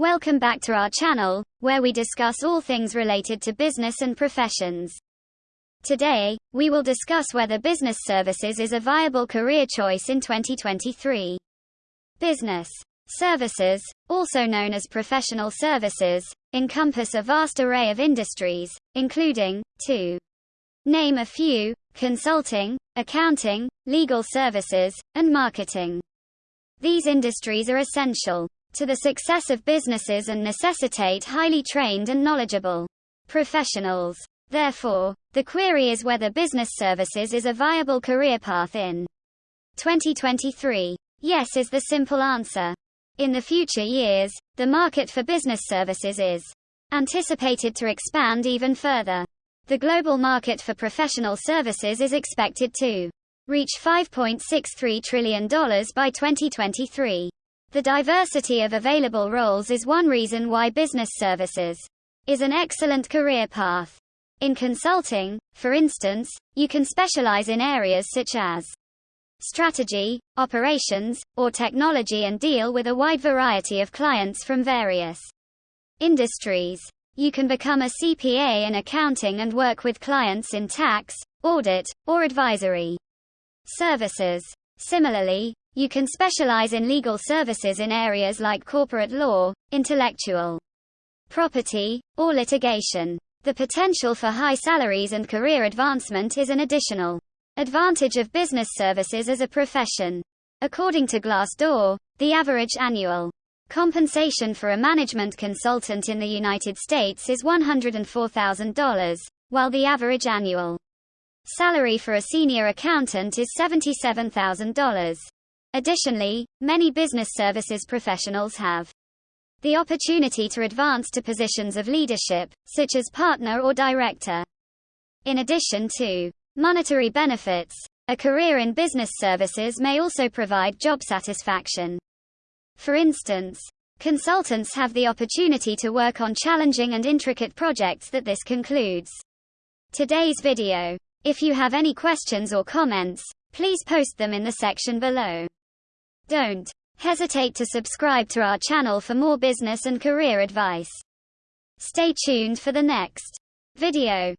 Welcome back to our channel, where we discuss all things related to business and professions. Today, we will discuss whether business services is a viable career choice in 2023. Business services, also known as professional services, encompass a vast array of industries, including, to name a few, consulting, accounting, legal services, and marketing. These industries are essential to the success of businesses and necessitate highly trained and knowledgeable professionals. Therefore, the query is whether business services is a viable career path in 2023. Yes is the simple answer. In the future years, the market for business services is anticipated to expand even further. The global market for professional services is expected to reach $5.63 trillion by 2023. The diversity of available roles is one reason why business services is an excellent career path. In consulting, for instance, you can specialize in areas such as strategy, operations, or technology and deal with a wide variety of clients from various industries. You can become a CPA in accounting and work with clients in tax, audit, or advisory services. Similarly, you can specialize in legal services in areas like corporate law, intellectual property, or litigation. The potential for high salaries and career advancement is an additional advantage of business services as a profession. According to Glassdoor, the average annual compensation for a management consultant in the United States is $104,000, while the average annual salary for a senior accountant is $77,000. Additionally, many business services professionals have the opportunity to advance to positions of leadership, such as partner or director. In addition to monetary benefits, a career in business services may also provide job satisfaction. For instance, consultants have the opportunity to work on challenging and intricate projects that this concludes. Today's video. If you have any questions or comments, please post them in the section below. Don't hesitate to subscribe to our channel for more business and career advice. Stay tuned for the next video.